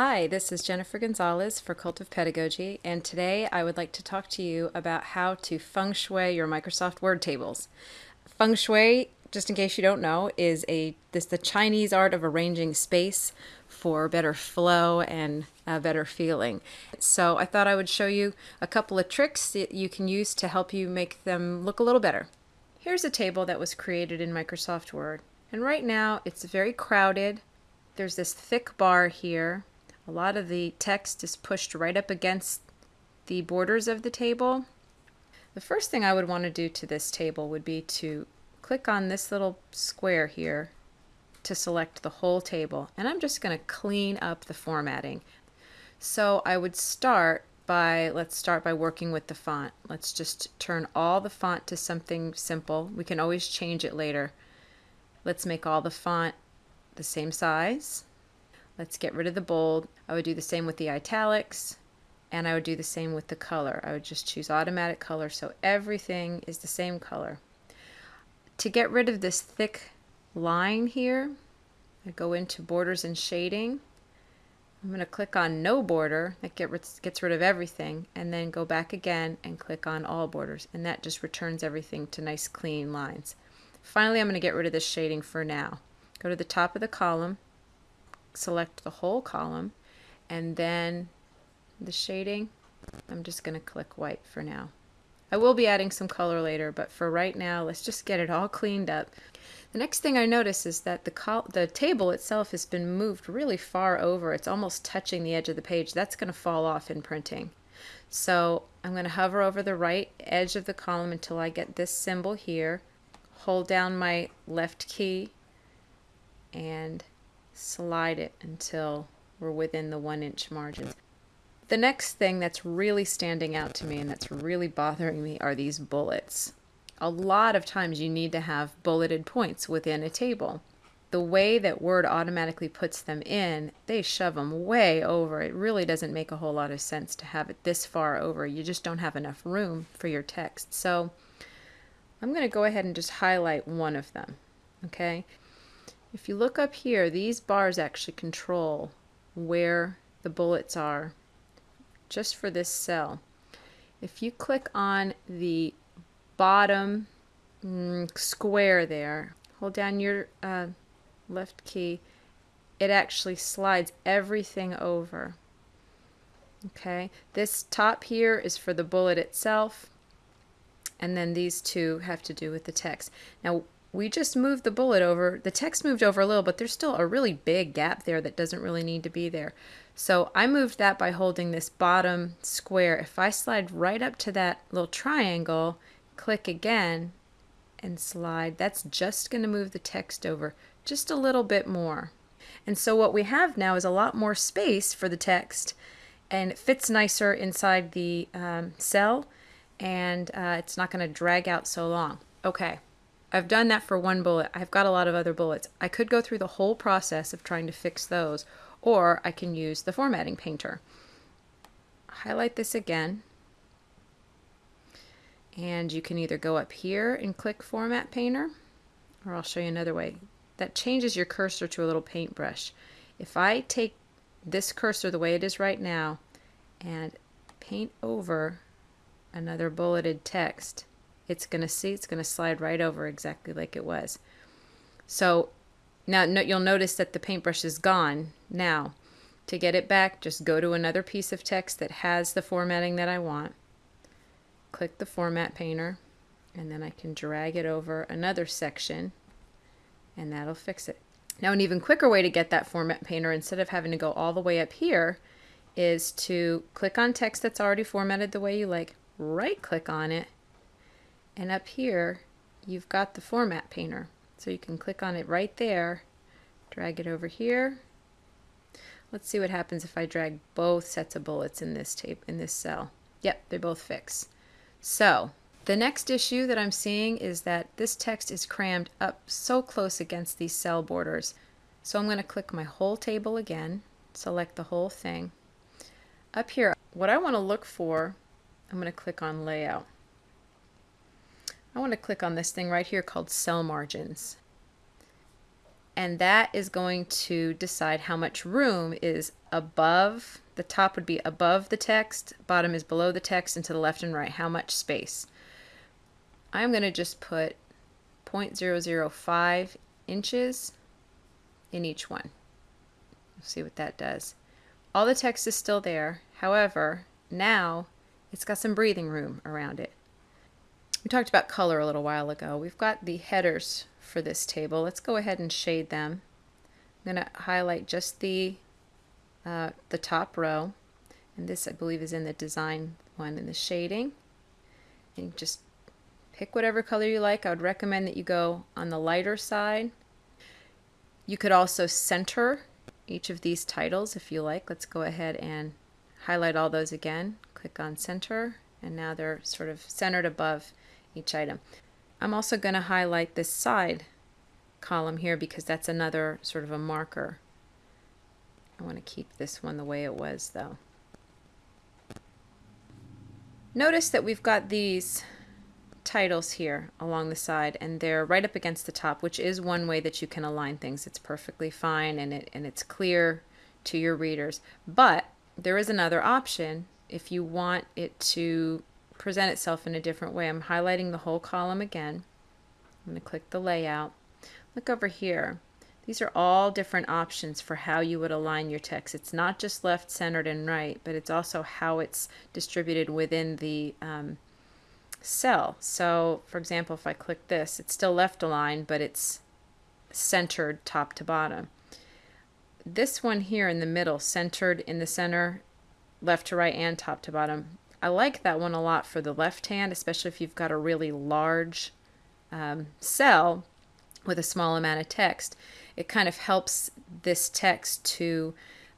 Hi, this is Jennifer Gonzalez for Cult of Pedagogy, and today I would like to talk to you about how to feng shui your Microsoft Word tables. Feng shui, just in case you don't know, is a this the Chinese art of arranging space for better flow and a better feeling. So I thought I would show you a couple of tricks that you can use to help you make them look a little better. Here's a table that was created in Microsoft Word, and right now it's very crowded. There's this thick bar here a lot of the text is pushed right up against the borders of the table. The first thing I would want to do to this table would be to click on this little square here to select the whole table. And I'm just going to clean up the formatting. So I would start by, let's start by working with the font. Let's just turn all the font to something simple. We can always change it later. Let's make all the font the same size. Let's get rid of the bold. I would do the same with the italics and I would do the same with the color. I would just choose automatic color so everything is the same color. To get rid of this thick line here, I go into borders and shading. I'm going to click on no border, that gets rid of everything, and then go back again and click on all borders, and that just returns everything to nice clean lines. Finally, I'm going to get rid of this shading for now. Go to the top of the column, select the whole column and then the shading I'm just going to click white for now. I will be adding some color later but for right now let's just get it all cleaned up. The next thing I notice is that the, the table itself has been moved really far over. It's almost touching the edge of the page. That's going to fall off in printing. So I'm going to hover over the right edge of the column until I get this symbol here. Hold down my left key and slide it until we're within the one inch margin. The next thing that's really standing out to me and that's really bothering me are these bullets. A lot of times you need to have bulleted points within a table. The way that Word automatically puts them in, they shove them way over. It really doesn't make a whole lot of sense to have it this far over. You just don't have enough room for your text. So I'm going to go ahead and just highlight one of them. Okay. If you look up here, these bars actually control where the bullets are just for this cell. If you click on the bottom mm, square there, hold down your uh, left key, it actually slides everything over. Okay, this top here is for the bullet itself, and then these two have to do with the text. Now, we just moved the bullet over. The text moved over a little, but there's still a really big gap there that doesn't really need to be there. So I moved that by holding this bottom square. If I slide right up to that little triangle, click again, and slide, that's just going to move the text over just a little bit more. And so what we have now is a lot more space for the text, and it fits nicer inside the um, cell, and uh, it's not going to drag out so long. Okay. I've done that for one bullet. I've got a lot of other bullets. I could go through the whole process of trying to fix those, or I can use the formatting painter. Highlight this again, and you can either go up here and click Format Painter, or I'll show you another way. That changes your cursor to a little paintbrush. If I take this cursor the way it is right now and paint over another bulleted text, it's going to see, it's going to slide right over exactly like it was. So now no, you'll notice that the paintbrush is gone now. To get it back, just go to another piece of text that has the formatting that I want. Click the Format Painter, and then I can drag it over another section, and that'll fix it. Now an even quicker way to get that Format Painter, instead of having to go all the way up here, is to click on text that's already formatted the way you like, right click on it, and up here, you've got the format painter. So you can click on it right there, drag it over here. Let's see what happens if I drag both sets of bullets in this tape in this cell. Yep, they both fix. So the next issue that I'm seeing is that this text is crammed up so close against these cell borders. So I'm going to click my whole table again, select the whole thing. Up here, what I want to look for, I'm going to click on Layout. I want to click on this thing right here called cell margins. and that is going to decide how much room is above, the top would be above the text, bottom is below the text, and to the left and right, how much space. I'm going to just put 0.005 inches in each one. We'll see what that does. All the text is still there. However, now it's got some breathing room around it. We talked about color a little while ago. We've got the headers for this table. Let's go ahead and shade them. I'm going to highlight just the, uh, the top row. And this, I believe, is in the design one in the shading. And just pick whatever color you like. I would recommend that you go on the lighter side. You could also center each of these titles if you like. Let's go ahead and highlight all those again. Click on center and now they're sort of centered above each item. I'm also going to highlight this side column here because that's another sort of a marker. I want to keep this one the way it was though. Notice that we've got these titles here along the side and they're right up against the top which is one way that you can align things it's perfectly fine and it and it's clear to your readers but there is another option if you want it to present itself in a different way. I'm highlighting the whole column again. I'm going to click the layout. Look over here. These are all different options for how you would align your text. It's not just left, centered, and right, but it's also how it's distributed within the um, cell. So, for example, if I click this, it's still left aligned, but it's centered top to bottom. This one here in the middle, centered in the center, left to right and top to bottom, I like that one a lot for the left hand, especially if you've got a really large um, cell with a small amount of text. It kind of helps this text to,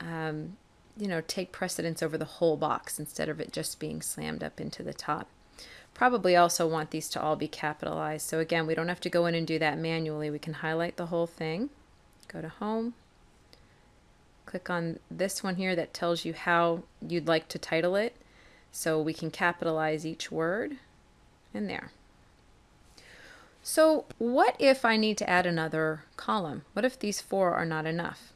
um, you know, take precedence over the whole box instead of it just being slammed up into the top. Probably also want these to all be capitalized. So again, we don't have to go in and do that manually. We can highlight the whole thing, go to Home, click on this one here that tells you how you'd like to title it. So we can capitalize each word in there. So what if I need to add another column? What if these four are not enough?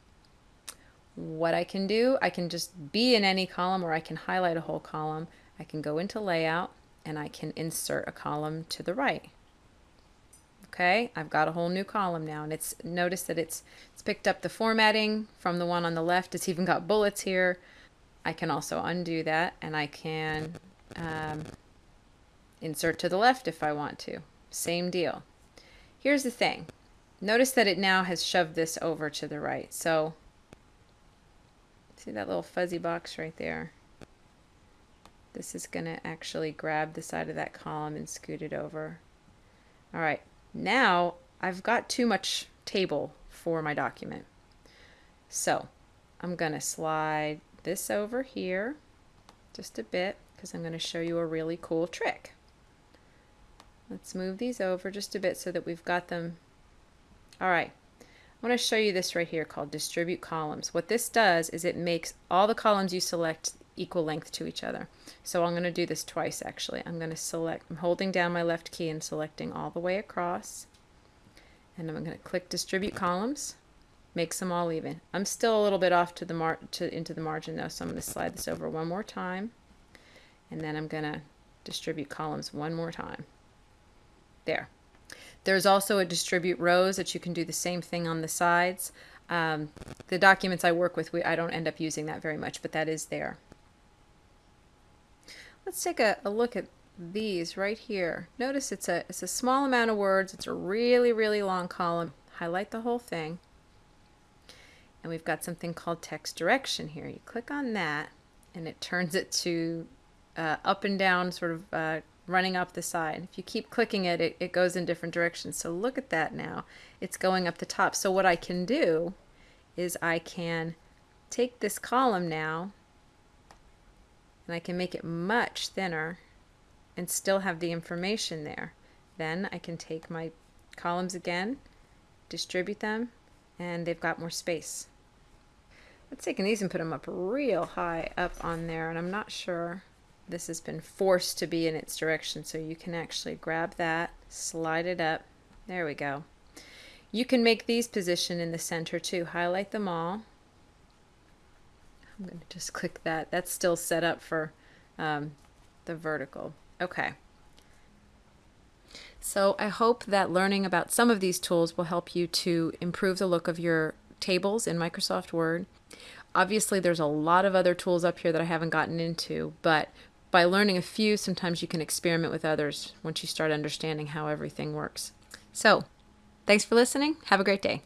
What I can do, I can just be in any column or I can highlight a whole column. I can go into layout and I can insert a column to the right. Okay, I've got a whole new column now and it's notice that it's it's picked up the formatting from the one on the left. It's even got bullets here. I can also undo that and I can um, insert to the left if I want to. Same deal. Here's the thing. Notice that it now has shoved this over to the right. So see that little fuzzy box right there? This is going to actually grab the side of that column and scoot it over. All right, now I've got too much table for my document. So I'm going to slide this over here just a bit because I'm going to show you a really cool trick. Let's move these over just a bit so that we've got them. All right. I want to show you this right here called distribute columns. What this does is it makes all the columns you select equal length to each other. So I'm going to do this twice actually. I'm going to select, I'm holding down my left key and selecting all the way across. And I'm going to click distribute columns makes them all even. I'm still a little bit off to the mar to into the margin though, so I'm going to slide this over one more time, and then I'm going to distribute columns one more time. There. There's also a distribute rows that you can do the same thing on the sides. Um, the documents I work with, we, I don't end up using that very much, but that is there. Let's take a, a look at these right here. Notice it's a, it's a small amount of words. It's a really, really long column. Highlight the whole thing and we've got something called text direction here. You click on that and it turns it to uh, up and down sort of uh, running up the side. If you keep clicking it, it, it goes in different directions. So look at that now. It's going up the top. So what I can do is I can take this column now and I can make it much thinner and still have the information there. Then I can take my columns again, distribute them, and they've got more space. Let's take these and put them up real high up on there and I'm not sure this has been forced to be in its direction so you can actually grab that slide it up there we go You can make these position in the center too. Highlight them all. I'm going to just click that. That's still set up for um, the vertical. Okay. So I hope that learning about some of these tools will help you to improve the look of your tables in Microsoft Word. Obviously, there's a lot of other tools up here that I haven't gotten into, but by learning a few, sometimes you can experiment with others once you start understanding how everything works. So, thanks for listening. Have a great day.